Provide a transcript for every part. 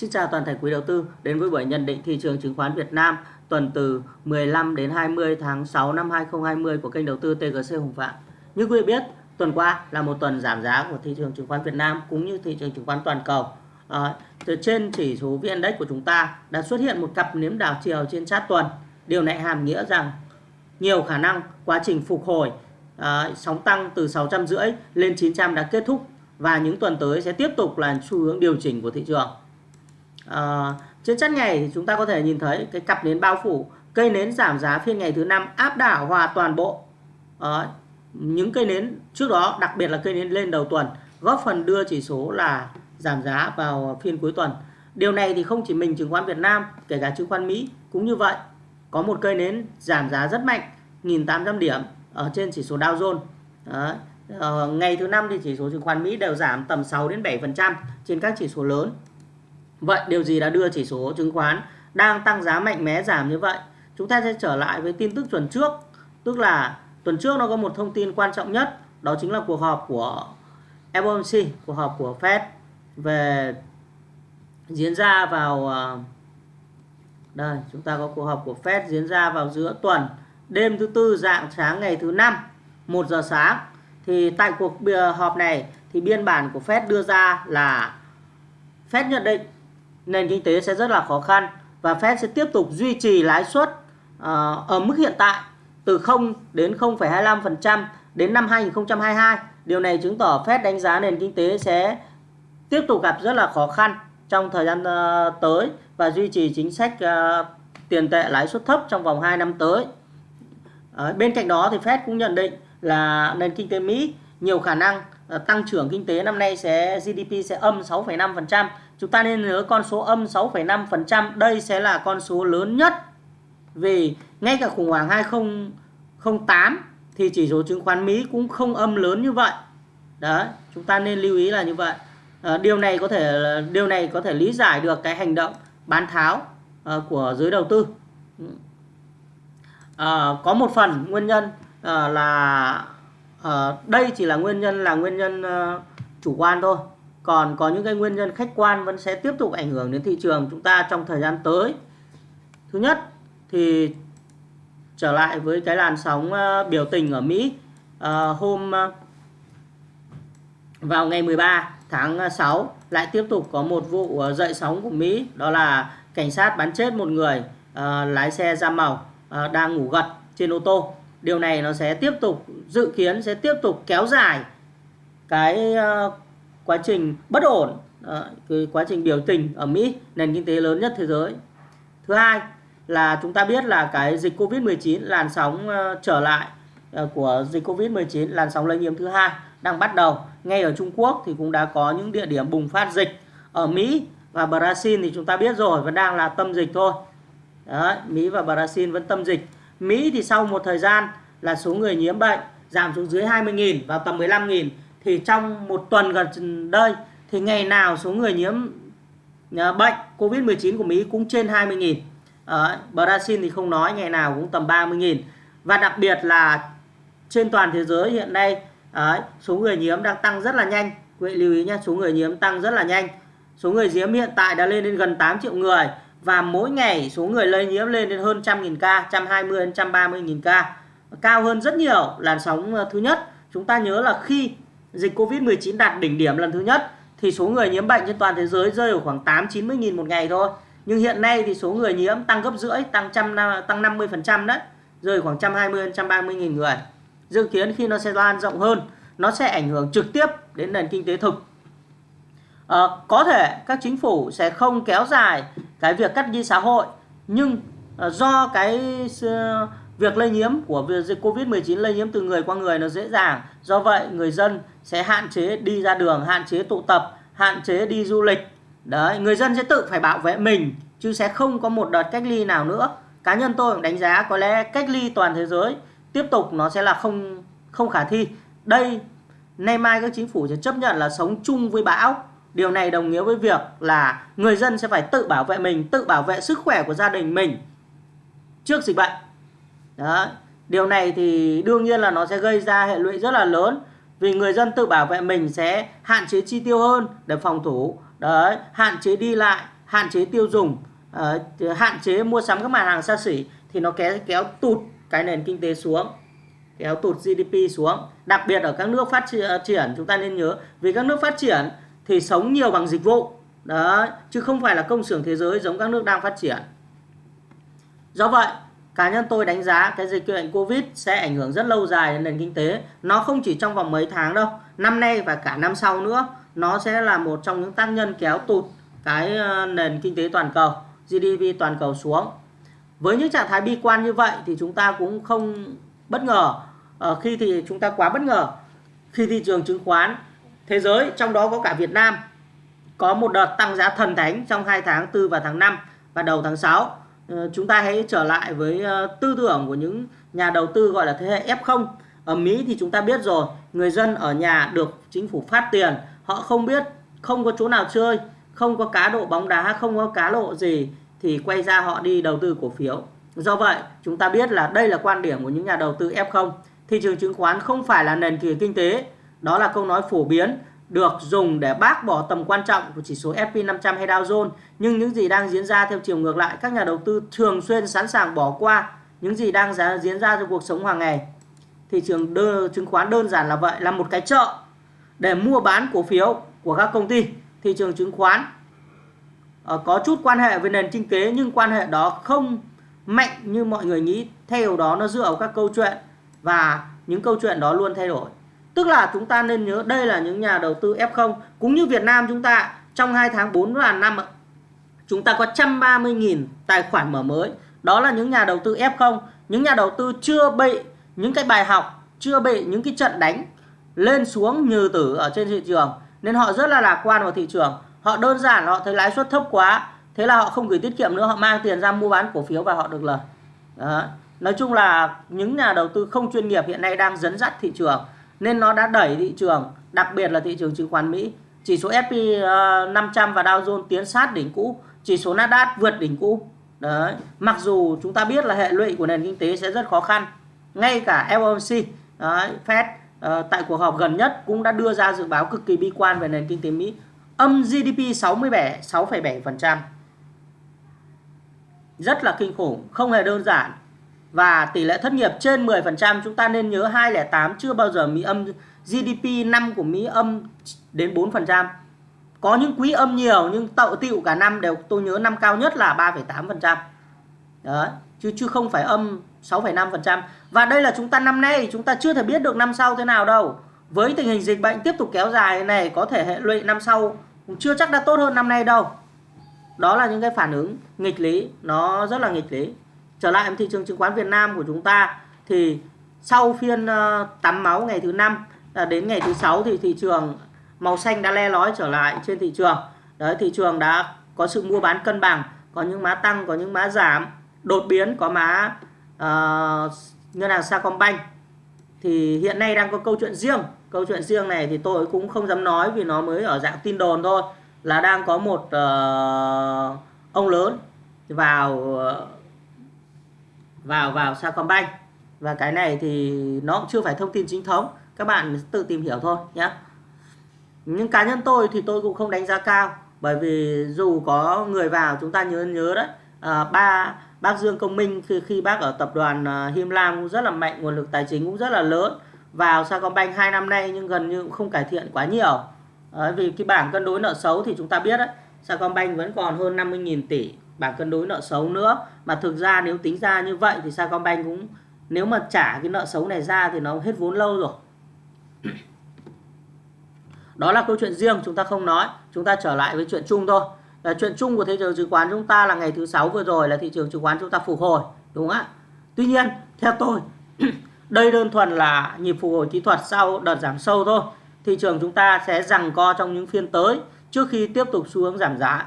Xin chào toàn thể quý đầu tư đến với buổi nhận định thị trường chứng khoán Việt Nam tuần từ 15 đến 20 tháng 6 năm 2020 của kênh đầu tư TGC Hùng Phạm. Như quý vị biết, tuần qua là một tuần giảm giá của thị trường chứng khoán Việt Nam cũng như thị trường chứng khoán toàn cầu. À, từ trên chỉ số VN Index của chúng ta đã xuất hiện một cặp nếm đảo chiều trên chart tuần. Điều này hàm nghĩa rằng nhiều khả năng quá trình phục hồi à, sóng tăng từ 650 lên 900 đã kết thúc và những tuần tới sẽ tiếp tục là xu hướng điều chỉnh của thị trường. À, trên chất ngày thì chúng ta có thể nhìn thấy cái cặp nến bao phủ cây nến giảm giá phiên ngày thứ năm áp đảo hòa toàn bộ. À, những cây nến trước đó đặc biệt là cây nến lên đầu tuần góp phần đưa chỉ số là giảm giá vào phiên cuối tuần. Điều này thì không chỉ mình chứng khoán Việt Nam kể cả chứng khoán Mỹ cũng như vậy. Có một cây nến giảm giá rất mạnh 1.800 điểm ở trên chỉ số Dow Jones. Đấy. Ờ, ngày thứ năm thì chỉ số chứng khoán Mỹ đều giảm tầm 6 đến 7% trên các chỉ số lớn. Vậy điều gì đã đưa chỉ số chứng khoán đang tăng giá mạnh mẽ giảm như vậy? Chúng ta sẽ trở lại với tin tức tuần trước, tức là tuần trước nó có một thông tin quan trọng nhất, đó chính là cuộc họp của FOMC, cuộc họp của Fed về diễn ra vào ờ, đây, chúng ta có cuộc họp của Fed diễn ra vào giữa tuần, đêm thứ tư dạng sáng ngày thứ năm, 1 giờ sáng. Thì tại cuộc ờ, họp này thì biên bản của Fed đưa ra là Fed nhận định nền kinh tế sẽ rất là khó khăn và Fed sẽ tiếp tục duy trì lãi suất ờ, ở mức hiện tại từ 0 đến 0,25% đến năm 2022. Điều này chứng tỏ Fed đánh giá nền kinh tế sẽ tiếp tục gặp rất là khó khăn trong thời gian ờ, tới và duy trì chính sách ờ, tiền tệ lãi suất thấp trong vòng 2 năm tới. Bên cạnh đó thì Fed cũng nhận định là nền kinh tế Mỹ nhiều khả năng tăng trưởng kinh tế năm nay sẽ GDP sẽ âm 6,5% chúng ta nên nhớ con số âm 6,5% đây sẽ là con số lớn nhất. Vì ngay cả khủng hoảng 2008 thì chỉ số chứng khoán Mỹ cũng không âm lớn như vậy. Đấy chúng ta nên lưu ý là như vậy. À, điều này có thể điều này có thể lý giải được cái hành động bán tháo à, của giới đầu tư. À, có một phần nguyên nhân à, là à, đây chỉ là nguyên nhân là nguyên nhân à, chủ quan thôi còn có những cái nguyên nhân khách quan vẫn sẽ tiếp tục ảnh hưởng đến thị trường chúng ta trong thời gian tới. Thứ nhất thì trở lại với cái làn sóng ờ, biểu tình ở Mỹ ờ, hôm ờ, vào ngày 13 tháng 6 lại tiếp tục có một vụ dậy sóng của Mỹ, đó là cảnh sát bắn chết một người lái xe da màu đang ngủ gật trên ô tô. Điều này nó sẽ tiếp tục, dự kiến sẽ tiếp tục kéo dài cái quá trình bất ổn ờ, cái quá trình biểu tình ở Mỹ nền kinh tế lớn nhất thế giới. Thứ hai là chúng ta biết là cái dịch Covid-19 làn sóng uh, trở lại uh, của dịch Covid-19 làn sóng lây nhiễm thứ hai đang bắt đầu. Ngay ở Trung Quốc thì cũng đã có những địa điểm bùng phát dịch ở Mỹ và Brazil thì chúng ta biết rồi vẫn đang là tâm dịch thôi. Đấy, Mỹ và Brazil vẫn tâm dịch. Mỹ thì sau một thời gian là số người nhiễm bệnh giảm xuống dưới 20.000 vào tầm 15.000 thì trong một tuần gần đây thì ngày nào số người nhiễm à, bệnh Covid-19 của Mỹ cũng trên 20.000. Ở Brazil thì không nói ngày nào cũng tầm 30.000. Và đặc biệt là trên toàn thế giới hiện nay ấy, số người nhiễm đang tăng rất là nhanh. Quý vị lưu ý nhé, số người nhiễm tăng rất là nhanh. Số người nhiễm hiện tại đã lên đến gần 8 triệu người và mỗi ngày số người lây nhiễm lên đến hơn 100.000 ca, 120 đến 130.000 ca. Cao hơn rất nhiều làn sóng à, thứ nhất. Chúng ta nhớ là khi dịch Covid-19 đạt đỉnh điểm lần thứ nhất thì số người nhiễm bệnh trên toàn thế giới rơi ở khoảng 8-90 nghìn một ngày thôi. Nhưng hiện nay thì số người nhiễm tăng gấp rưỡi, tăng trăm tăng 50% đấy, rơi khoảng 120 130 nghìn người. Dự kiến khi nó sẽ lan rộng hơn, nó sẽ ảnh hưởng trực tiếp đến nền kinh tế thực. À, có thể các chính phủ sẽ không kéo dài cái việc cắt đi xã hội, nhưng ờ, do cái việc lây nhiễm của dịch Covid-19 lây nhiễm từ người qua người nó dễ dàng. Do vậy người dân sẽ hạn chế đi ra đường, hạn chế tụ tập, hạn chế đi du lịch. Đấy, người dân sẽ tự phải bảo vệ mình chứ sẽ không có một đợt cách ly nào nữa. Cá nhân tôi cũng đánh giá có lẽ cách ly toàn thế giới tiếp tục nó sẽ là không không khả thi. Đây nay mai các chính phủ sẽ chấp nhận là sống chung với bão. Điều này đồng nghĩa với việc là người dân sẽ phải tự bảo vệ mình, tự bảo vệ sức khỏe của gia đình mình trước dịch bệnh. Đó. Điều này thì đương nhiên là nó sẽ gây ra hệ lụy rất là lớn vì người dân tự bảo vệ mình sẽ hạn chế chi tiêu hơn để phòng thủ. Đấy hạn chế đi lại hạn chế tiêu dùng uh, hạn chế mua sắm các mặt hàng xa xỉ thì nó kéo kéo tụt cái nền kinh tế xuống kéo tụt GDP xuống. Đặc biệt ở các nước phát ờ, triển chúng ta nên nhớ vì các nước phát triển thì sống nhiều bằng dịch vụ. Đó chứ không phải là công xưởng thế giới giống các nước đang phát triển. Do vậy cá nhân tôi đánh giá cái dịch bệnh Covid sẽ ảnh hưởng rất lâu dài đến nền kinh tế. Nó không chỉ trong vòng mấy tháng đâu, năm nay và cả năm sau nữa, nó sẽ là một trong những tác nhân kéo tụt cái ờ, nền kinh tế toàn cầu GDP toàn cầu xuống. Với những trạng thái bi quan như vậy thì chúng ta cũng không bất ngờ. Ở khi thì chúng ta quá bất ngờ. Khi thị trường chứng khoán thế giới, trong đó có cả Việt Nam, có một đợt tăng giá thần thánh trong hai tháng 4 và tháng 5 và đầu tháng 6 Ờ, chúng ta hãy trở lại với ờ, tư tưởng của những nhà đầu tư gọi là thế hệ F0 ở Mỹ thì chúng ta biết rồi, người dân ở nhà được chính phủ phát tiền, họ không biết, không có chỗ nào chơi, không có cá độ bóng đá, không có cá độ gì thì quay ra họ đi đầu tư cổ phiếu. Do vậy, chúng ta biết là đây là quan điểm của những nhà đầu tư F0 thị trường chứng khoán không phải là nền kinh tế, đó là câu nói phổ biến được dùng để bác bỏ tầm quan trọng của chỉ số SP500 hay Dow Jones. Nhưng những gì đang diễn ra theo chiều ngược lại các nhà đầu tư thường xuyên sẵn sàng bỏ qua những gì đang diễn ra trong cuộc sống hàng ngày. Thị trường đơ, chứng khoán đơn giản là vậy là một cái chợ để mua bán cổ phiếu của các công ty. Thị trường chứng khoán ờ, có chút quan hệ với nền kinh tế nhưng quan hệ đó không mạnh như mọi người nghĩ. Theo đó nó dựa vào các câu chuyện và những câu chuyện đó luôn thay đổi tức là chúng ta nên nhớ đây là những nhà đầu tư F0 cũng như Việt Nam chúng ta, trong 2 tháng 4 và năm chúng ta có 130.000 tài khoản mở mới. Đó là những nhà đầu tư F0 những nhà đầu tư chưa bị những cái bài học, chưa bị những cái trận đánh lên xuống như tử ở trên thị trường. Nên họ rất là lạc quan vào thị trường. Họ đơn giản, họ thấy lãi suất thấp quá. Thế là họ không gửi tiết kiệm nữa, họ mang tiền ra mua bán cổ phiếu và họ được lời. Đó. nói chung là những nhà đầu tư không chuyên nghiệp hiện nay đang dẫn dắt thị trường nên nó đã đẩy thị trường đặc biệt là thị trường chứng khoán Mỹ. Chỉ số S&P 500 ờ, và Dow Jones tiến sát đỉnh cũ chỉ số Nasdaq vượt đỉnh cũ. Đấy mặc dù chúng ta biết là hệ lụy của nền kinh tế sẽ rất khó khăn ngay cả FOMC đấy, Fed uh, tại cuộc họp gần nhất cũng đã đưa ra dự báo cực kỳ bi quan về nền kinh tế Mỹ âm GDP 67 6,7% rất là kinh khủng không hề đơn giản và tỷ lệ thất nghiệp trên 10% chúng ta nên nhớ 208 chưa bao giờ Mỹ âm GDP năm của Mỹ âm đến 4% có những quý âm nhiều nhưng tậu tiệu cả năm đều tôi nhớ năm cao nhất là 3,8% đấy chứ chứ không phải âm 6,5% và đây là chúng ta năm nay chúng ta chưa thể biết được năm sau thế nào đâu. Với tình hình dịch bệnh tiếp tục kéo dài này có thể hệ lụy năm sau cũng chưa chắc đã tốt hơn năm nay đâu. Đó là những cái phản ứng nghịch lý nó rất là nghịch lý trở lại thị trường chứng khoán Việt Nam của chúng ta thì sau phiên ờ, tắm máu ngày thứ năm đến ngày thứ sáu thì thị trường màu xanh đã le lói trở lại trên thị trường. Đấy thị trường đã có sự mua bán cân bằng có những mã tăng có những mã giảm đột biến có mã uh, ờ, ngân hàng Sacombank. Thì hiện nay đang có câu chuyện riêng. Câu chuyện riêng này thì tôi cũng không dám nói vì nó mới ở dạng tin đồn thôi là đang có một uh, ông lớn vào uh, vào vào Sacombank. Và cái này thì nó cũng chưa phải thông tin chính thống. Các bạn tự tìm hiểu thôi nhé nhưng cá nhân tôi thì tôi cũng không đánh giá cao. Bởi vì dù có người vào chúng ta nhớ nhớ đấy à, ba bác Dương Công Minh khi khi bác ở tập đoàn uh, Him Lam cũng rất là mạnh nguồn lực tài chính cũng rất là lớn. Vào Sacombank hai năm nay nhưng gần như cũng không cải thiện quá nhiều. À, vì cái bảng cân đối nợ xấu thì chúng ta biết đấy Sacombank vẫn còn hơn 50.000 tỷ bảng cân đối nợ xấu nữa. Mà thực ra nếu tính ra như vậy thì Sacombank cũng, nếu mà trả cái nợ xấu này ra thì nó hết vốn lâu rồi. Đó là câu chuyện riêng, chúng ta không nói. Chúng ta trở lại với chuyện chung thôi. Là chuyện chung của thị trường chứng khoán chúng ta là ngày thứ sáu vừa rồi là thị trường chứng khoán chúng ta phục hồi, đúng không ạ? Tuy nhiên, theo tôi, đây đơn thuần là nhịp phục hồi kỹ thuật sau đợt giảm sâu thôi. Thị trường chúng ta sẽ rằng co trong những phiên tới trước khi tiếp tục xu hướng giảm giá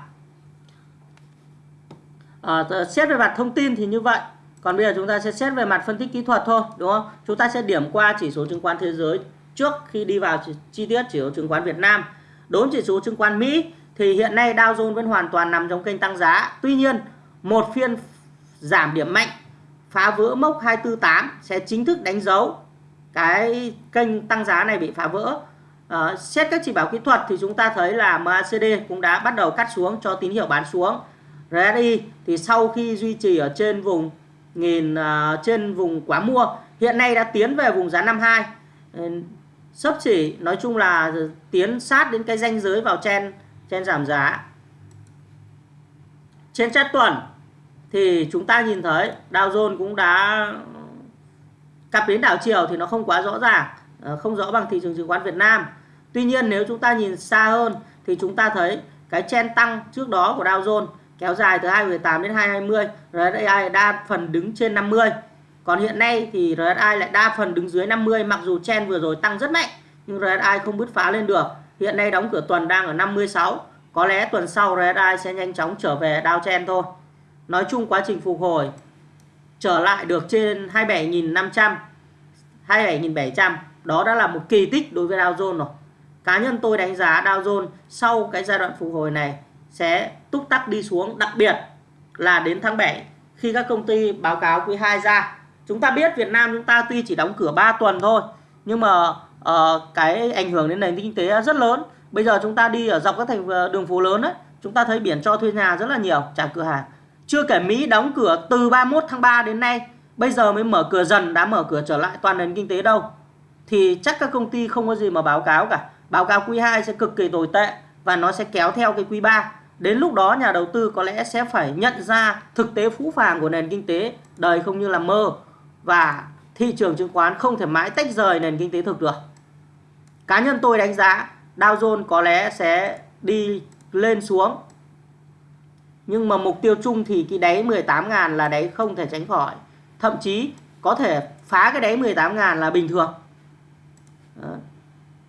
à, xét về mặt thông tin thì như vậy. Còn bây giờ chúng ta sẽ xét về mặt phân tích kỹ thuật thôi đúng không? Chúng ta sẽ điểm qua chỉ số chứng khoán thế giới trước khi đi vào chi tiết chỉ số chứng khoán Việt Nam. Đối chỉ số chứng khoán Mỹ thì hiện nay Dow Jones vẫn hoàn toàn nằm trong kênh tăng giá. Tuy nhiên một phiên giảm điểm mạnh phá vỡ mốc 248 sẽ chính thức đánh dấu cái kênh tăng giá này bị phá vỡ. Uh, xét các chỉ báo kỹ thuật thì chúng ta thấy là MACD cũng đã bắt đầu cắt xuống cho tín hiệu bán xuống. RSI thì sau khi duy trì ở trên vùng nghìn uh, trên vùng quá mua hiện nay đã tiến về vùng giá 52 ừ, sấp chỉ nói chung là tiến sát đến cái ranh giới vào chen chen giảm giá. Trên chart tuần thì chúng ta nhìn thấy Dow Jones cũng đã cặp đến đảo chiều thì nó không quá rõ ràng ờ, không rõ bằng thị trường chứng khoán Việt Nam. Tuy nhiên nếu chúng ta nhìn xa hơn thì chúng ta thấy cái chen tăng trước đó của Dow Jones kéo dài từ 218 đến 220 RSI đa phần đứng trên 50 còn hiện nay thì RSI lại đa phần đứng dưới 50 mặc dù chen vừa rồi tăng rất mạnh, nhưng RSI không bứt phá lên được. Hiện nay đóng cửa tuần đang ở 56 có lẽ tuần sau RSI sẽ nhanh chóng trở về downtrend thôi. Nói chung quá trình phục hồi trở lại được trên 27.500 27.700 đó đã là một kỳ tích đối với Dow Jones rồi. Cá nhân tôi đánh giá Dow Jones sau cái giai đoạn phục hồi này sẽ túc tắc đi xuống. Đặc biệt là đến tháng 7 khi các công ty báo cáo quý 2 ra chúng ta biết Việt Nam chúng ta tuy chỉ đóng cửa 3 tuần thôi nhưng mà uh, cái ảnh hưởng đến nền kinh tế rất lớn. Bây giờ chúng ta đi ở dọc các thành ờ, đường phố lớn ấy chúng ta thấy biển cho thuê nhà rất là nhiều trả cửa hàng. Chưa kể Mỹ đóng cửa từ 31 tháng 3 đến nay bây giờ mới mở cửa dần đã mở cửa trở lại toàn nền kinh tế đâu. Thì chắc các công ty không có gì mà báo cáo cả. Báo cáo quý 2 sẽ cực kỳ tồi tệ và nó sẽ kéo theo cái quý 3 đến lúc đó nhà đầu tư có lẽ sẽ phải nhận ra thực tế phũ phàng của nền kinh tế, đời không như là mơ, và thị trường chứng khoán không thể mãi tách rời nền kinh tế thực được. Cá nhân tôi đánh giá Dow Jones có lẽ sẽ đi lên xuống. Nhưng mà mục tiêu chung thì cái đáy 18.000 là đáy không thể tránh khỏi. Thậm chí có thể phá cái đáy 18.000 là bình thường. Đó.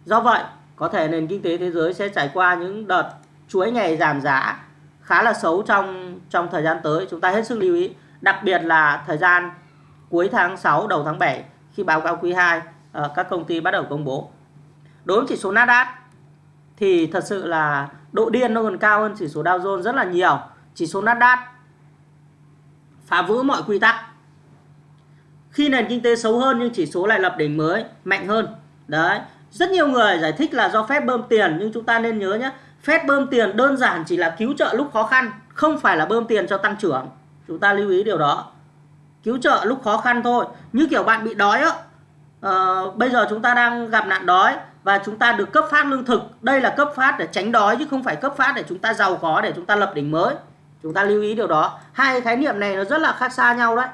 do vậy, có thể nền kinh tế thế giới sẽ trải qua những đợt chuỗi ngày giảm giá khá là xấu trong trong thời gian tới. Chúng ta hết sức lưu ý, đặc biệt là thời gian cuối tháng 6 đầu tháng 7 khi báo cáo quý 2 ờ, các công ty bắt đầu công bố. Đối với chỉ số Nasdaq thì thật sự là độ điên nó còn cao hơn chỉ số Dow Jones rất là nhiều. Chỉ số Nasdaq phá vỡ mọi quy tắc. Khi nền kinh tế xấu hơn nhưng chỉ số lại lập đỉnh mới, mạnh hơn. Đấy, rất nhiều người giải thích là do phép bơm tiền, nhưng chúng ta nên nhớ nhé phép bơm tiền đơn giản chỉ là cứu trợ lúc khó khăn không phải là bơm tiền cho tăng trưởng. Chúng ta lưu ý điều đó. Cứu trợ lúc khó khăn thôi. Như kiểu bạn bị đói á uh, bây giờ chúng ta đang gặp nạn đói và chúng ta được cấp phát lương thực. Đây là cấp phát để tránh đói chứ không phải cấp phát để chúng ta giàu có để chúng ta lập đỉnh mới. Chúng ta lưu ý điều đó. Hai khái niệm này nó rất là khác xa nhau đấy.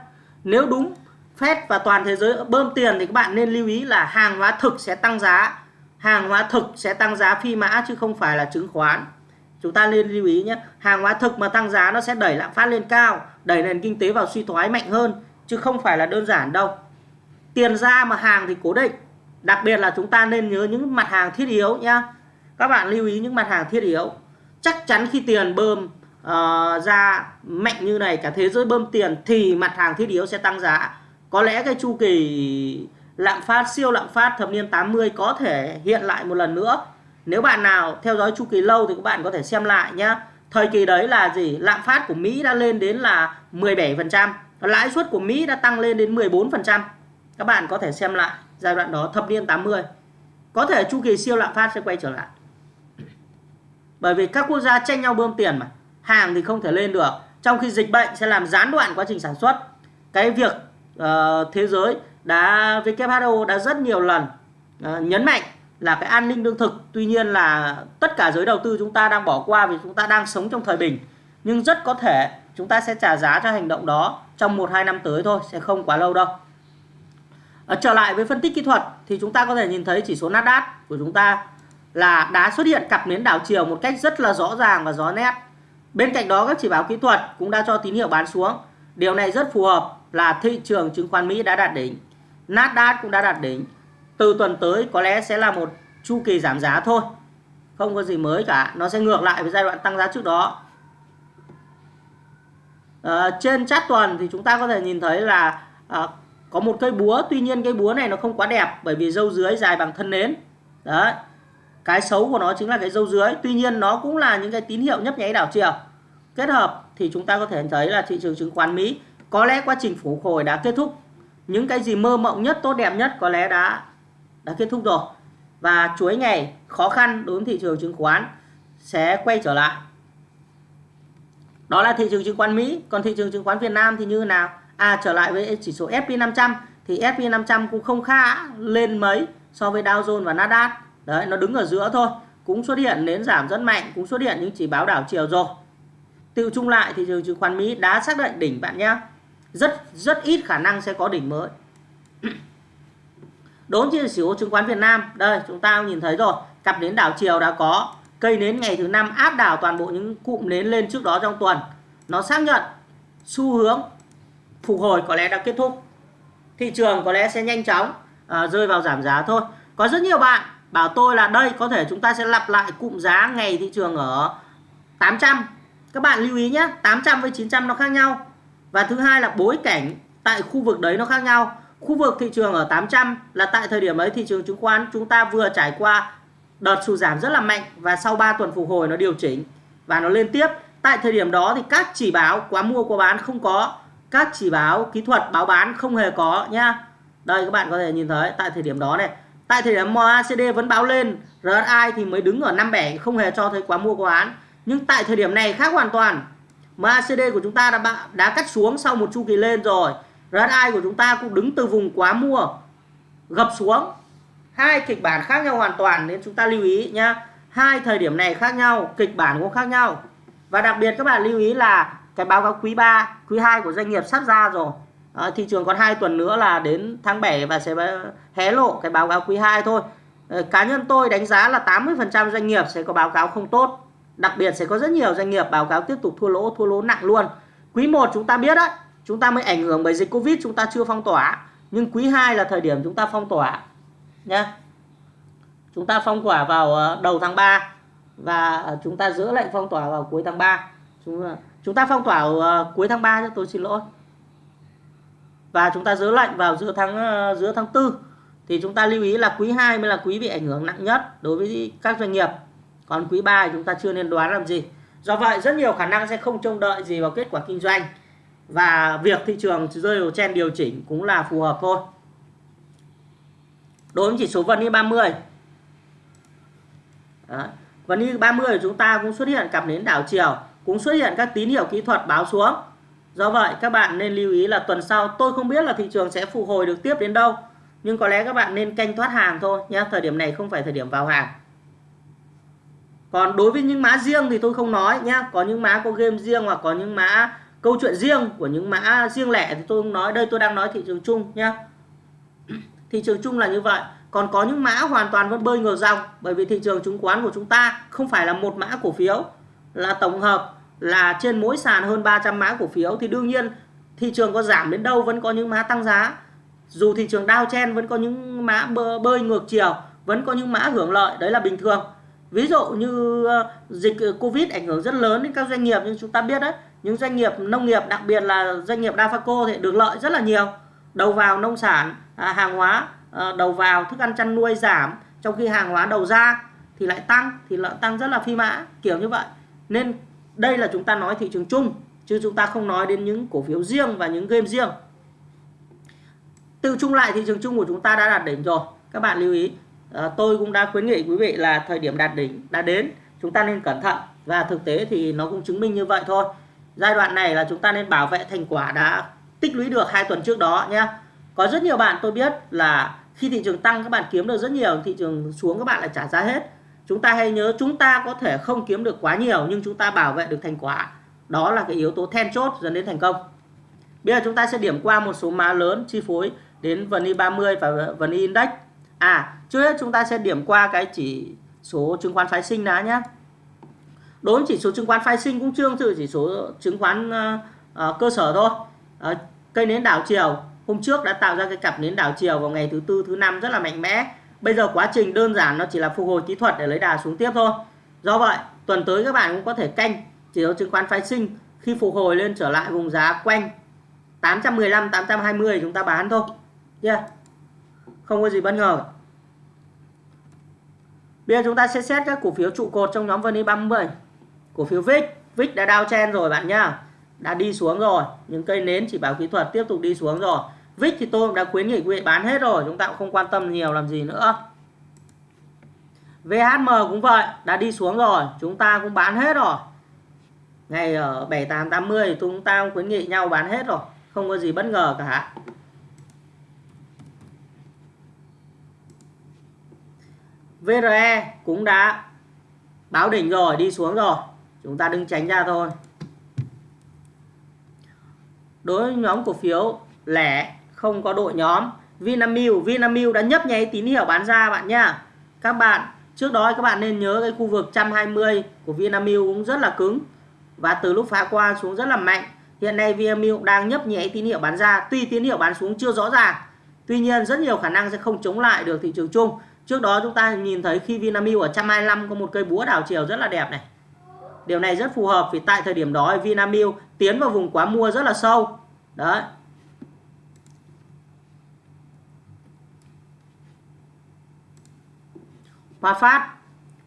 Nếu đúng Fed và toàn thế giới bơm tiền thì các bạn nên lưu ý là hàng hóa thực sẽ tăng giá hàng hóa thực sẽ tăng giá phi mã chứ không phải là chứng khoán. Chúng ta nên lưu ý nhé hàng hóa thực mà tăng giá nó sẽ đẩy lạm phát lên cao đẩy nền kinh tế vào suy thoái mạnh hơn chứ không phải là đơn giản đâu. Tiền ra mà hàng thì cố định. Đặc biệt là chúng ta nên nhớ những mặt hàng thiết yếu nhá. Các bạn lưu ý những mặt hàng thiết yếu. Chắc chắn khi tiền bơm uh, ra mạnh như này cả thế giới bơm tiền thì mặt hàng thiết yếu sẽ tăng giá. Có lẽ cái chu kỳ lạm phát siêu lạm phát thập niên 80 có thể hiện lại một lần nữa. Nếu bạn nào theo dõi chu kỳ lâu thì các bạn có thể xem lại nhé thời kỳ đấy là gì? Lạm phát của Mỹ đã lên đến là 17% lãi suất của Mỹ đã tăng lên đến 14% các bạn có thể xem lại giai đoạn đó thập niên 80 có thể chu kỳ siêu lạm phát sẽ quay trở lại. Bởi vì các quốc gia tranh nhau bơm tiền mà hàng thì không thể lên được. Trong khi dịch bệnh sẽ làm gián đoạn quá trình sản xuất. Cái việc uh, thế giới đã WHO đã rất nhiều lần uh, nhấn mạnh là cái an ninh lương thực tuy nhiên là tất cả giới đầu tư chúng ta đang bỏ qua vì chúng ta đang sống trong thời bình. Nhưng rất có thể chúng ta sẽ trả giá cho hành động đó trong 1-2 năm tới thôi sẽ không quá lâu đâu. À, trở lại với phân tích kỹ thuật thì chúng ta có thể nhìn thấy chỉ số Nasdaq của chúng ta là đã xuất hiện cặp nến đảo chiều một cách rất là rõ ràng và rõ nét. Bên cạnh đó các chỉ báo kỹ thuật cũng đã cho tín hiệu bán xuống. Điều này rất phù hợp là thị trường chứng khoán Mỹ đã đạt đỉnh. Nasdaq cũng đã đạt đỉnh. Từ tuần tới có lẽ sẽ là một chu kỳ giảm giá thôi. Không có gì mới cả. Nó sẽ ngược lại với giai đoạn tăng giá trước đó. À, trên chart tuần thì chúng ta có thể nhìn thấy là à, có một cây búa. Tuy nhiên cây búa này nó không quá đẹp bởi vì dâu dưới dài bằng thân nến. Đấy. Cái xấu của nó chính là cái dâu dưới. Tuy nhiên nó cũng là những cái tín hiệu nhấp nháy đảo chiều. Kết hợp thì chúng ta có thể thấy là thị trường chứng khoán Mỹ có lẽ quá trình phục hồi đã kết thúc những cái gì mơ mộng nhất, tốt đẹp nhất có lẽ đã đã kết thúc rồi. Và chuỗi ngày khó khăn đối với thị trường chứng khoán sẽ quay trở lại. Đó là thị trường chứng khoán Mỹ. Còn thị trường chứng khoán Việt Nam thì như nào? À trở lại với chỉ số S&P 500 thì S&P 500 cũng không khá lên mấy so với Dow Jones và Nasdaq. Đấy, nó đứng ở giữa thôi. Cũng xuất hiện nến giảm rất mạnh, cũng xuất hiện những chỉ báo đảo chiều rồi. Tự chung lại, thị trường chứng khoán Mỹ đã xác định đỉnh bạn nhé rất rất ít khả năng sẽ có đỉnh mới. Đối với chỉ số chứng khoán Việt Nam đây chúng ta nhìn thấy rồi cặp nến đảo chiều đã có cây nến ngày thứ năm áp đảo toàn bộ những cụm nến lên trước đó trong tuần. Nó xác nhận xu hướng phục hồi có lẽ đã kết thúc. Thị trường có lẽ sẽ nhanh chóng à, rơi vào giảm giá thôi. Có rất nhiều bạn bảo tôi là đây có thể chúng ta sẽ lặp lại cụm giá ngày thị trường ở 800 các bạn lưu ý nhé 800 với 900 nó khác nhau và thứ hai là bối cảnh tại khu vực đấy nó khác nhau. Khu vực thị trường ở 800 là tại thời điểm ấy thị trường chứng khoán chúng ta vừa trải qua đợt sụt giảm rất là mạnh và sau 3 tuần phục hồi nó điều chỉnh và nó lên tiếp. Tại thời điểm đó thì các chỉ báo quá mua quá bán không có. Các chỉ báo kỹ thuật báo bán không hề có nhá đây các bạn có thể nhìn thấy tại thời điểm đó này. Tại thời điểm MACD vẫn báo lên RSI thì mới đứng ở 57 không hề cho thấy quá mua quá bán. Nhưng tại thời điểm này khác hoàn toàn. MACD của chúng ta đã đã cắt xuống sau một chu kỳ lên rồi. RSI của chúng ta cũng đứng từ vùng quá mua gập xuống. Hai kịch bản khác nhau hoàn toàn nên chúng ta lưu ý nhá. Hai thời điểm này khác nhau kịch bản cũng khác nhau. Và đặc biệt các bạn lưu ý là cái báo cáo quý 3 quý 2 của doanh nghiệp sắp ra rồi. À, thị trường còn 2 tuần nữa là đến tháng 7 và sẽ hé lộ cái báo cáo quý 2 thôi. À, cá nhân tôi đánh giá là 80% doanh nghiệp sẽ có báo cáo không tốt đặc biệt sẽ có rất nhiều doanh nghiệp báo cáo tiếp tục thua lỗ thua lỗ nặng luôn. Quý 1 chúng ta biết đấy, chúng ta mới ảnh hưởng bởi dịch Covid, chúng ta chưa phong tỏa. Nhưng quý 2 là thời điểm chúng ta phong tỏa nhé chúng ta phong tỏa vào ờ, đầu tháng 3 và ờ, chúng ta giữ lệnh phong tỏa vào cuối tháng 3 chúng ờ, chúng ta phong tỏa cuối tháng 3 cho tôi xin lỗi. Và chúng ta giữ lệnh vào giữa tháng giữa tháng 4 thì chúng ta lưu ý là quý 2 mới là quý bị ảnh hưởng nặng nhất đối với các doanh nghiệp còn quý 3 chúng ta chưa nên đoán làm gì. Do vậy, rất nhiều khả năng sẽ không trông đợi gì vào kết quả kinh doanh. Và việc thị trường rơi vào chen điều chỉnh cũng là phù hợp thôi. Đối với chỉ số VN 30 Đấy. VN 30 của chúng ta cũng xuất hiện cặp nến đảo chiều, cũng xuất hiện các tín hiệu kỹ thuật báo xuống. Do vậy, các bạn nên lưu ý là tuần sau tôi không biết là thị trường sẽ phục hồi được tiếp đến đâu, nhưng có lẽ các bạn nên canh thoát hàng thôi nhé. Thời điểm này không phải thời điểm vào hàng còn đối với những mã riêng thì tôi không nói nhé có những mã có game riêng hoặc có những mã câu chuyện riêng của những mã riêng lẻ thì tôi không nói. Đây tôi đang nói thị trường chung nhé thị trường chung là như vậy. Còn có những mã hoàn toàn vẫn bơi ngược dòng, bởi vì thị trường chứng khoán của chúng ta không phải là một mã cổ phiếu, là tổng hợp, là trên mỗi sàn hơn 300 mã cổ phiếu. Thì đương nhiên, thị trường có giảm đến đâu vẫn có những mã tăng giá. Dù thị trường Dow chen vẫn có những mã bơi ngược chiều, vẫn có những mã hưởng lợi. Đấy là bình thường ví dụ như ờ, dịch ờ, Covid ảnh hưởng rất lớn đến các doanh nghiệp nhưng chúng ta biết đấy. Những doanh nghiệp nông nghiệp, đặc biệt là doanh nghiệp Dafaco thì được lợi rất là nhiều. Đầu vào nông sản à, hàng hóa ờ, đầu vào thức ăn chăn nuôi giảm, trong khi hàng hóa đầu ra thì lại tăng, thì lợn tăng rất là phi mã, kiểu như vậy. Nên đây là chúng ta nói thị trường chung, chứ chúng ta không nói đến những cổ phiếu riêng và những game riêng. Tự chung lại, thị trường chung của chúng ta đã đạt đỉnh rồi. Các bạn lưu ý à, tôi cũng đã khuyến nghị quý vị là thời điểm đạt đỉnh đã đến chúng ta nên cẩn thận. Và thực tế thì nó cũng chứng minh như vậy thôi. Giai đoạn này là chúng ta nên bảo vệ thành quả đã tích lũy được hai tuần trước đó nhé. Có rất nhiều bạn tôi biết là khi thị trường tăng các bạn kiếm được rất nhiều thị trường xuống các bạn lại trả giá hết. Chúng ta hãy nhớ chúng ta có thể không kiếm được quá nhiều nhưng chúng ta bảo vệ được thành quả. Đó là cái yếu tố then chốt dẫn đến thành công. Bây giờ chúng ta sẽ điểm qua một số mã lớn chi phối đến VN 30 và VN Index à trước hết chúng ta sẽ điểm qua cái chỉ số chứng khoán phái sinh đã nhé. Đối với chỉ số chứng khoán phái sinh cũng tương tự chỉ số chứng khoán uh, uh, cơ sở thôi. Uh, cây nến đảo chiều hôm trước đã tạo ra cái cặp nến đảo chiều vào ngày thứ tư thứ năm rất là mạnh mẽ. Bây giờ quá trình đơn giản nó chỉ là phục hồi kỹ thuật để lấy đà xuống tiếp thôi. Do vậy tuần tới các bạn cũng có thể canh chỉ số chứng khoán phái sinh. Khi phục hồi lên trở lại vùng giá quanh 815 820 chúng ta bán thôi. Yeah không có gì bất ngờ. Bây giờ chúng ta sẽ xét các cổ phiếu trụ cột trong nhóm VN 30 cổ phiếu VIX VIX đã đao chen rồi bạn nhá. Đã đi xuống rồi những cây nến chỉ báo kỹ thuật tiếp tục đi xuống rồi. VIX thì tôi đã khuyến nghị quý vị bán hết rồi, chúng ta cũng không quan tâm nhiều làm gì nữa. VHM cũng vậy, đã đi xuống rồi, chúng ta cũng bán hết rồi. Ngày ờ, ở 7880 chúng ta cũng khuyến nghị nhau bán hết rồi, không có gì bất ngờ cả. VRE cũng đã báo đỉnh rồi, đi xuống rồi. Chúng ta đừng tránh ra thôi. Đối với nhóm cổ phiếu, lẻ, không có đội nhóm. Vinamilk Vinamilk đã nhấp nháy tín hiệu bán ra bạn nhá. Các bạn, trước đó các bạn nên nhớ cái khu vực 120 của Vinamilk cũng rất là cứng và từ lúc phá qua xuống rất là mạnh. Hiện nay Vinamilk đang nhấp nháy tín hiệu bán ra. Tuy tín hiệu bán xuống chưa rõ ràng, tuy nhiên rất nhiều khả năng sẽ không chống lại được thị trường chung trước đó chúng ta nhìn thấy khi Vinamilk ở 125 có một cây búa đảo chiều rất là đẹp này. Điều này rất phù hợp vì tại thời điểm đó Vinamilk tiến vào vùng quá mua rất là sâu. Đấy. Hòa Phát.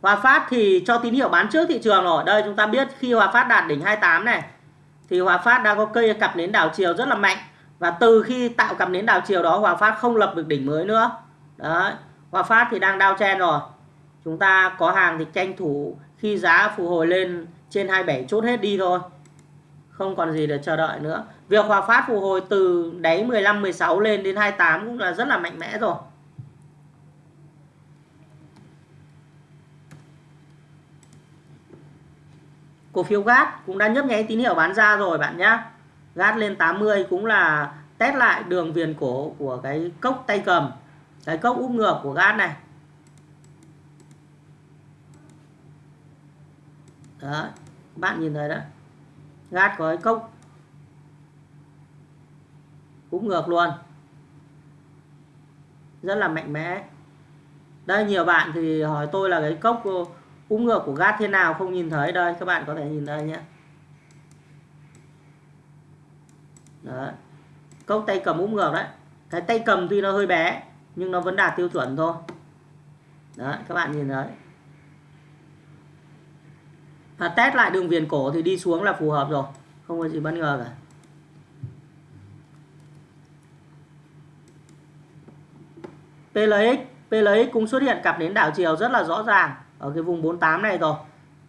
Hòa Phát thì cho tín hiệu bán trước thị trường rồi. Đây, chúng ta biết khi Hòa Phát đạt đỉnh 28 này, thì Hòa Phát đang có cây cặp nến đảo chiều rất là mạnh. Và từ khi tạo cặp nến đảo chiều đó, Hòa Phát không lập được đỉnh mới nữa. Đấy. Hòa Phát thì đang đao chen rồi. Chúng ta có hàng thì tranh thủ khi giá phục hồi lên trên 27 chốt hết đi thôi. Không còn gì để chờ đợi nữa. Việc Hòa Phát phục hồi từ đáy 15 16 lên đến 28 cũng là rất là mạnh mẽ rồi. Cổ phiếu GAT cũng đã nhấp nháy tín hiệu bán ra rồi bạn nhé GAT lên 80 cũng là test lại đường viền cổ của cái cốc tay cầm cái cốc úp ngược của gan này. Đó, bạn nhìn thấy đó. GAT có cái cốc úp ngược luôn. Rất là mạnh mẽ. Đây, nhiều bạn thì hỏi tôi là cái cốc úp ngược của gat thế nào, không nhìn thấy đây các bạn có thể nhìn đây nhé. Đấy cốc tay cầm úp ngược đấy. Cái tay cầm tuy nó hơi bé nhưng nó vẫn đạt tiêu chuẩn thôi. Đấy, các bạn nhìn đấy. và test lại đường viền cổ thì đi xuống là phù hợp rồi. Không có gì bất ngờ cả. PLX PLX cũng xuất hiện cặp đến đảo chiều rất là rõ ràng ở cái vùng 48 này rồi.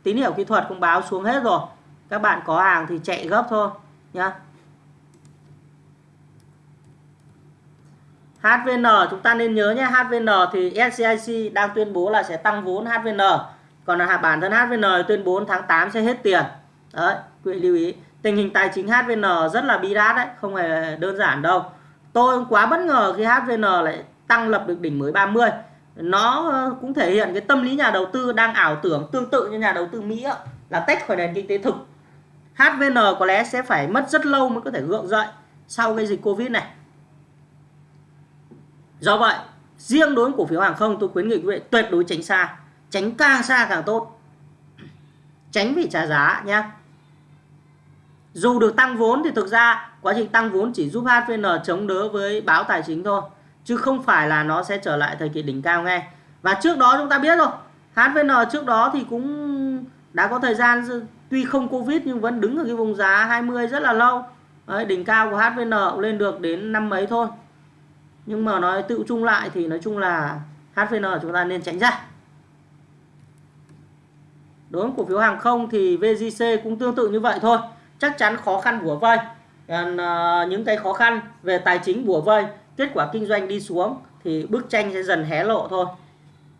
Tín hiệu kỹ thuật cũng báo xuống hết rồi. Các bạn có hàng thì chạy gấp thôi, nhá. HVN chúng ta nên nhớ nhé HVN thì SCIC đang tuyên bố là sẽ tăng vốn HVN còn là bản thân HVN tuyên bố tháng 8 sẽ hết tiền. Đấy, quý vị lưu ý. Tình hình tài chính HVN rất là bi đát đấy, không hề đơn giản đâu. Tôi quá bất ngờ khi HVN lại tăng lập được đỉnh mới 30 nó ờ, cũng thể hiện cái tâm lý nhà đầu tư đang ảo tưởng tương tự như nhà đầu tư Mỹ là tách khỏi nền kinh tế thực. HVN có lẽ sẽ phải mất rất lâu mới có thể gượng dậy sau cái dịch Covid này do vậy riêng đối với cổ phiếu hàng không tôi khuyến nghị quý vị tuyệt đối tránh xa tránh càng xa càng tốt. Tránh bị trả giá nhé dù được tăng vốn thì thực ra quá trình tăng vốn chỉ giúp HVN chống đỡ với báo tài chính thôi chứ không phải là nó sẽ trở lại thời kỳ đỉnh cao ngay và trước đó chúng ta biết rồi HVN trước đó thì cũng đã có thời gian tuy không Covid nhưng vẫn đứng ở cái vùng giá 20 rất là lâu. Đấy, đỉnh cao của HVN lên được đến năm mấy thôi nhưng mà nói tự chung lại thì nói chung là HVN chúng ta nên tránh ra. Đối với cổ phiếu hàng không thì VGC cũng tương tự như vậy thôi. Chắc chắn khó khăn bủa vây. Ờ, những cái khó khăn về tài chính bủa vây, kết quả kinh doanh đi xuống thì bức tranh sẽ dần hé lộ thôi.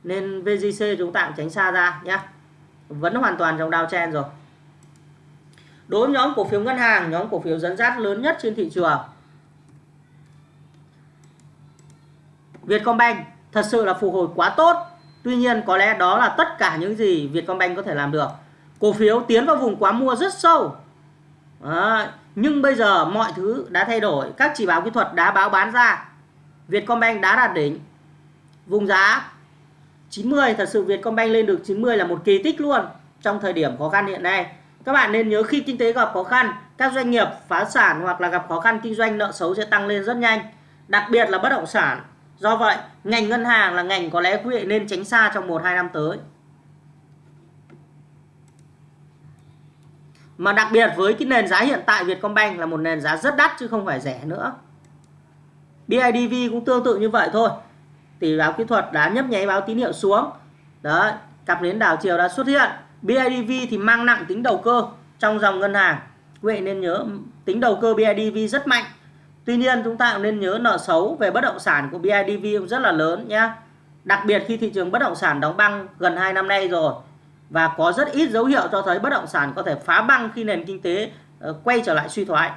Nên VGC chúng ta cũng tránh xa ra nhé vẫn hoàn toàn trong downtrend rồi. Đối với nhóm cổ phiếu ngân hàng, nhóm cổ phiếu dẫn dắt lớn nhất trên thị trường Vietcombank thật sự là phục hồi quá tốt tuy nhiên có lẽ đó là tất cả những gì Vietcombank có thể làm được cổ phiếu tiến vào vùng quá mua rất sâu À, Nhưng bây giờ mọi thứ đã thay đổi, các chỉ báo kỹ thuật đã báo bán ra. Vietcombank đã đạt đỉnh. Vùng giá 90, thật sự Vietcombank lên được 90 là một kỳ tích luôn trong thời điểm khó khăn hiện nay. Các bạn nên nhớ khi kinh tế gặp khó khăn, các doanh nghiệp phá sản hoặc là gặp khó khăn kinh doanh nợ xấu sẽ tăng lên rất nhanh. Đặc biệt là bất động sản. Do vậy, ngành ngân hàng là ngành có lẽ quý vị nên tránh xa trong 1-2 năm tới. Mà đặc biệt với cái nền giá hiện tại Vietcombank là một nền giá rất đắt chứ không phải rẻ nữa. BIDV cũng tương tự như vậy thôi. Tỷ báo kỹ thuật đã nhấp nháy báo tín hiệu xuống. đấy cặp nến đảo chiều đã xuất hiện BIDV thì mang nặng tính đầu cơ trong dòng ngân hàng quý vị nên nhớ tính đầu cơ BIDV rất mạnh tuy nhiên chúng ta cũng nên nhớ nợ xấu về bất động sản của BIDV cũng rất là lớn nhé đặc biệt khi thị trường bất động sản đóng băng gần 2 năm nay rồi và có rất ít dấu hiệu cho thấy bất động sản có thể phá băng khi nền kinh tế ờ, quay trở lại suy thoái.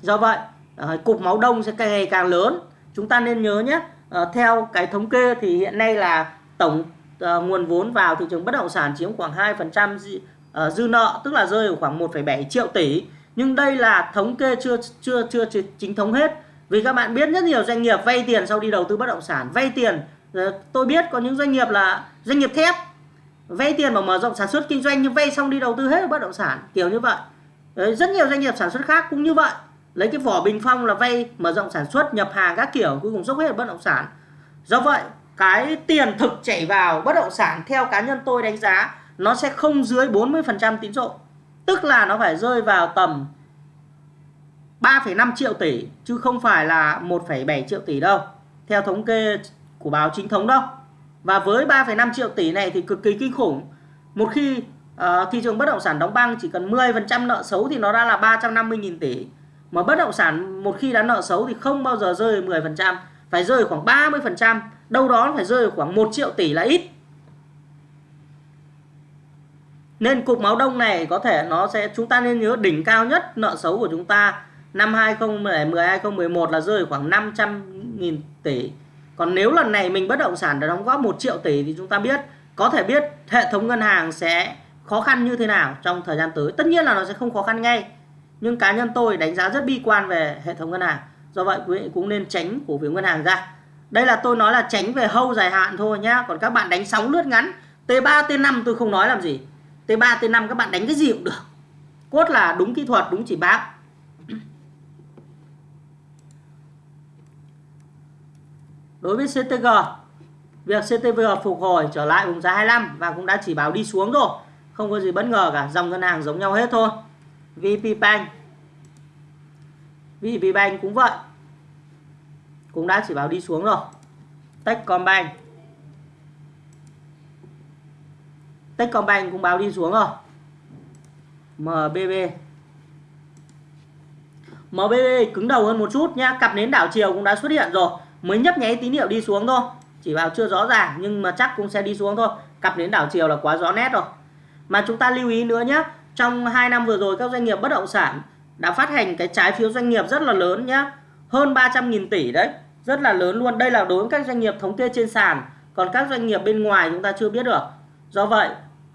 Do vậy ờ, cục máu đông sẽ càng ngày càng lớn. Chúng ta nên nhớ nhé ờ, theo cái thống kê thì hiện nay là tổng nguồn vốn vào thị trường bất động sản chiếm khoảng 2% dư, dư nợ tức là rơi ở khoảng 1,7 triệu tỷ nhưng đây là thống kê chưa chưa chưa chính thống hết. Vì các bạn biết rất nhiều doanh nghiệp vay tiền sau đi đầu tư bất động sản. Vay tiền ờ, tôi biết có những doanh nghiệp là doanh nghiệp thép. Vay tiền mà mở rộng sản xuất kinh doanh nhưng vay xong đi đầu tư hết bất động sản kiểu như vậy. Đấy, rất nhiều doanh nghiệp sản xuất khác cũng như vậy. Lấy cái vỏ bình phong là vay mở rộng sản xuất nhập hàng các kiểu cuối cùng dốc hết bất động sản. Do vậy cái tiền thực chảy vào bất động sản theo cá nhân tôi đánh giá nó sẽ không dưới 40% tín dụng tức là nó phải rơi vào tầm 3,5 triệu tỷ chứ không phải là 1,7 triệu tỷ đâu. Theo thống kê của báo chính thống đâu và với 3,5 triệu tỷ này thì cực kỳ kinh khủng. Một khi uh, thị trường bất động sản đóng băng chỉ cần 10% nợ xấu thì nó đã là 350.000 tỷ. Mà bất động sản một khi đã nợ xấu thì không bao giờ rơi 10% phải rơi khoảng 30% đâu đó phải rơi khoảng 1 triệu tỷ là ít nên cục máu đông này có thể nó sẽ, chúng ta nên nhớ đỉnh cao nhất nợ xấu của chúng ta năm 2010 2011 là rơi khoảng 500.000 tỷ. Còn nếu lần này mình bất động sản đã đóng góp 1 triệu tỷ thì chúng ta biết, có thể biết hệ thống ngân hàng sẽ khó khăn như thế nào trong thời gian tới. Tất nhiên là nó sẽ không khó khăn ngay, nhưng cá nhân tôi đánh giá rất bi quan về hệ thống ngân hàng. Do vậy quý vị cũng nên tránh cổ phiếu ngân hàng ra. Đây là tôi nói là tránh về hâu dài hạn thôi nhá. Còn các bạn đánh sóng lướt ngắn T3 T5 tôi không nói làm gì. T3 T5 các bạn đánh cái gì cũng được. Cốt là đúng kỹ thuật, đúng chỉ báo đối với CTG việc CTG phục hồi trở lại vùng giá 25 và cũng đã chỉ báo đi xuống rồi. Không có gì bất ngờ cả, dòng ngân hàng giống nhau hết thôi. VP Bank. VP Bank cũng vậy. Cũng đã chỉ báo đi xuống rồi. Techcombank. Techcombank cũng báo đi xuống rồi. MBB MBB cứng đầu hơn một chút nhá, cặp nến đảo chiều cũng đã xuất hiện rồi. Mới nhấp nháy tín hiệu đi xuống thôi. Chỉ vào chưa rõ ràng, nhưng mà chắc cũng sẽ đi xuống thôi. Cặp nến đảo chiều là quá rõ nét rồi. Mà chúng ta lưu ý nữa nhé trong 2 năm vừa rồi các doanh nghiệp bất động sản đã phát hành cái trái phiếu doanh nghiệp rất là lớn nhé hơn 300.000 tỷ đấy, rất là lớn luôn. Đây là đối với các doanh nghiệp thống kê trên sàn. Còn các doanh nghiệp bên ngoài chúng ta chưa biết được. Do vậy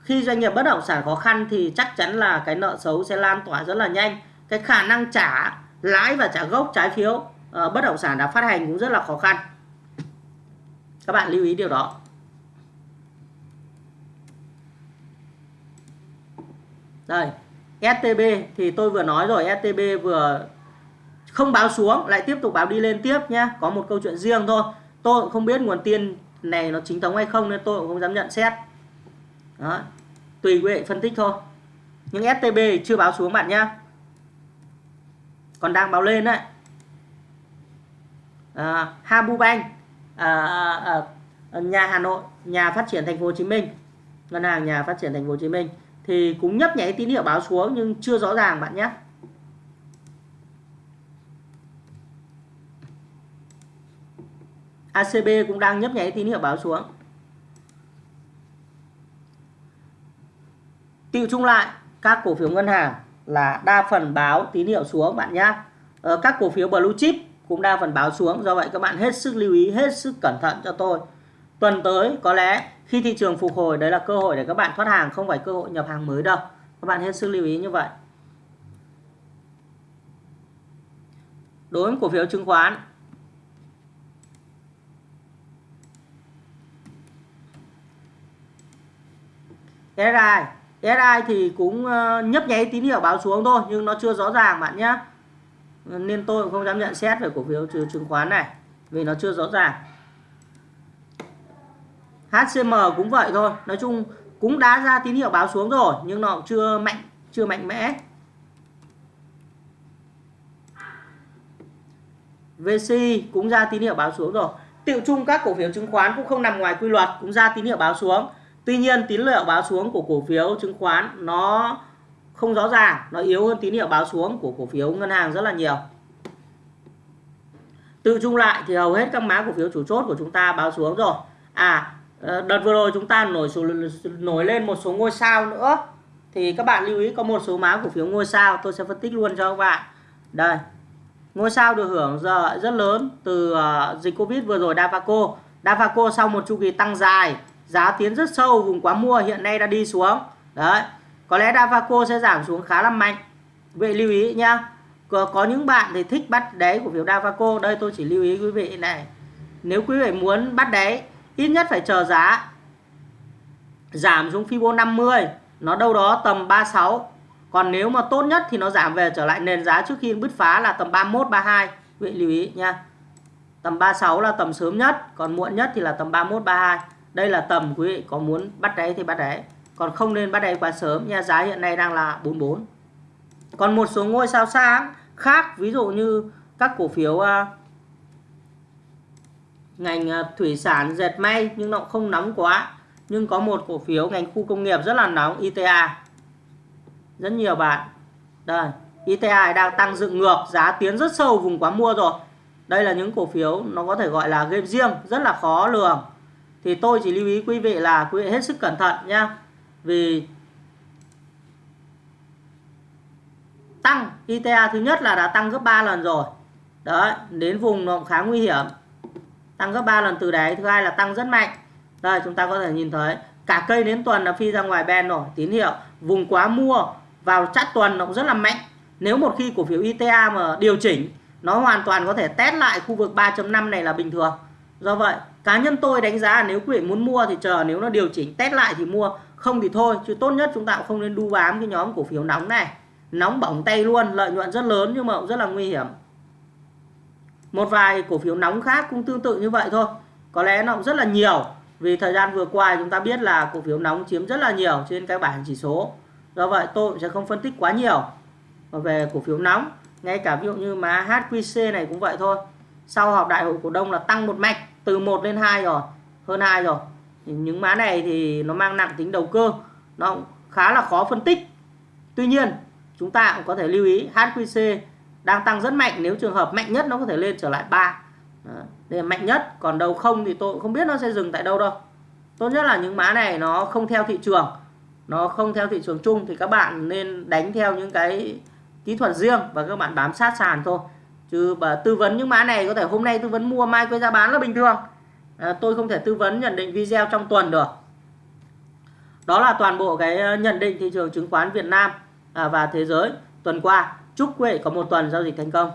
khi doanh nghiệp bất động sản khó khăn thì chắc chắn là cái nợ xấu sẽ lan tỏa rất là nhanh. Cái khả năng trả lãi và trả gốc trái phiếu uh, bất động sản đã phát hành cũng rất là khó khăn. Các bạn lưu ý điều đó. Đây STB thì tôi vừa nói rồi STB vừa không báo xuống lại tiếp tục báo đi lên tiếp nhé có một câu chuyện riêng thôi. Tôi cũng không biết nguồn tiền này nó chính thống hay không nên tôi cũng không dám nhận xét đó. tùy quý vị phân tích thôi. Nhưng STB chưa báo xuống bạn nhé còn đang báo lên đấy. À, Habu Bank à, à, à, nhà Hà Nội nhà phát triển thành phố Hồ Chí Minh ngân hàng nhà phát triển thành phố Hồ Chí Minh thì cũng nhấp nháy tín hiệu báo xuống nhưng chưa rõ ràng bạn nhé ACB cũng đang nhấp nháy tín hiệu báo xuống. Tiêu chung lại các cổ phiếu ngân hàng là đa phần báo tín hiệu xuống bạn nhé ờ, các cổ phiếu blue chip cũng đa phần báo xuống do vậy các bạn hết sức lưu ý hết sức cẩn thận cho tôi. Tuần tới có lẽ khi thị trường phục hồi đấy là cơ hội để các bạn thoát hàng không phải cơ hội nhập hàng mới đâu. Các bạn hết sức lưu ý như vậy. Đối với cổ phiếu chứng khoán. SRI SI thì cũng ờ, nhấp nháy tín hiệu báo xuống thôi, nhưng nó chưa rõ ràng bạn nhé. Nên tôi cũng không dám nhận xét về cổ phiếu chứng khoán này, vì nó chưa rõ ràng. HCM cũng vậy thôi, nói chung cũng đã ra tín hiệu báo xuống rồi, nhưng nó chưa mạnh chưa mạnh mẽ. VC cũng ra tín hiệu báo xuống rồi. Tiệu chung các cổ phiếu chứng khoán cũng không nằm ngoài quy luật, cũng ra tín hiệu báo xuống tuy nhiên, tín hiệu báo xuống của cổ phiếu chứng khoán nó không rõ ràng, nó yếu hơn tín hiệu báo xuống của cổ phiếu ngân hàng rất là nhiều. Tự chung lại thì hầu hết các mã cổ phiếu chủ chốt của chúng ta báo xuống rồi. À ờ, đợt vừa rồi chúng ta nổi nổi lên một số ngôi sao nữa. Thì các bạn lưu ý có một số mã cổ phiếu ngôi sao, tôi sẽ phân tích luôn cho các bạn. Đây, ngôi sao được hưởng giờ rất lớn từ ờ, dịch covid vừa rồi, Davaco. Davaco sau một chu kỳ tăng dài giá tiến rất sâu vùng quá mua hiện nay đã đi xuống. Đấy có lẽ Davaco sẽ giảm xuống khá là mạnh. Vậy lưu ý nhá có, có những bạn thì thích bắt đáy của phiếu Davaco. Đây tôi chỉ lưu ý quý vị này. Nếu quý vị muốn bắt đáy ít nhất phải chờ giá giảm xuống Fibo 50 nó đâu đó tầm 36 còn nếu mà tốt nhất thì nó giảm về trở lại nền giá trước khi bứt phá là tầm 31 32 quý vị lưu ý nha tầm 36 là tầm sớm nhất còn muộn nhất thì là tầm 31 32 đây là tầm quý vị có muốn bắt đáy thì bắt đáy còn không nên bắt đáy quá sớm nha giá hiện nay đang là 44 còn một số ngôi sao sáng khác ví dụ như các cổ phiếu uh, ngành uh, thủy sản dệt may nhưng nó không nóng quá nhưng có một cổ phiếu ngành khu công nghiệp rất là nóng ITA rất nhiều bạn. Đây ITA đang tăng dựng ngược giá tiến rất sâu vùng quá mua rồi. Đây là những cổ phiếu nó có thể gọi là game riêng rất là khó lường thì tôi chỉ lưu ý quý vị là quý vị hết sức cẩn thận nhá. Vì tăng ITA thứ nhất là đã tăng gấp 3 lần rồi. Đấy, đến vùng nó cũng khá nguy hiểm. Tăng gấp 3 lần từ đấy thứ hai là tăng rất mạnh. Đây, chúng ta có thể nhìn thấy, cả cây đến tuần là phi ra ngoài ben rồi, tín hiệu. Vùng quá mua vào chắt tuần nó cũng rất là mạnh. Nếu một khi cổ phiếu ITA mà điều chỉnh, nó hoàn toàn có thể test lại khu vực 3.5 này là bình thường. Do vậy cá nhân tôi đánh giá nếu quý vị muốn mua thì chờ nếu nó điều chỉnh test lại thì mua. Không thì thôi, chứ tốt nhất chúng ta cũng không nên đu bám cái nhóm cổ phiếu nóng này. Nóng bỏng tay luôn, lợi nhuận rất lớn nhưng mà cũng rất là nguy hiểm. Một vài cổ phiếu nóng khác cũng tương tự như vậy thôi. Có lẽ nó cũng rất là nhiều. Vì thời gian vừa qua chúng ta biết là cổ phiếu nóng chiếm rất là nhiều trên cái bảng chỉ số. Do vậy tôi sẽ không phân tích quá nhiều về cổ phiếu nóng, ngay cả ví dụ như má HQC này cũng vậy thôi. Sau họp đại hội cổ đông là tăng một mạch từ 1 lên 2 rồi, hơn 2 rồi. Những mã này thì nó mang nặng tính đầu cơ, nó khá là khó phân tích. Tuy nhiên, chúng ta cũng có thể lưu ý HQC đang tăng rất mạnh, nếu trường hợp mạnh nhất nó có thể lên trở lại 3 Đó. đây là mạnh nhất, còn đầu không thì tôi không biết nó sẽ dừng tại đâu đâu. Tốt nhất là những mã này nó không theo thị trường, nó không theo thị trường chung thì các bạn nên đánh theo những cái kỹ thuật riêng và các bạn bám sát sàn thôi chứ bà tư vấn những mã này có thể hôm nay tư vấn mua mai quay ra bán là bình thường. À, tôi không thể tư vấn nhận định video trong tuần được. Đó là toàn bộ cái ờ, nhận định thị trường chứng khoán Việt Nam à, và thế giới tuần qua. Chúc quý vị có một tuần giao dịch thành công.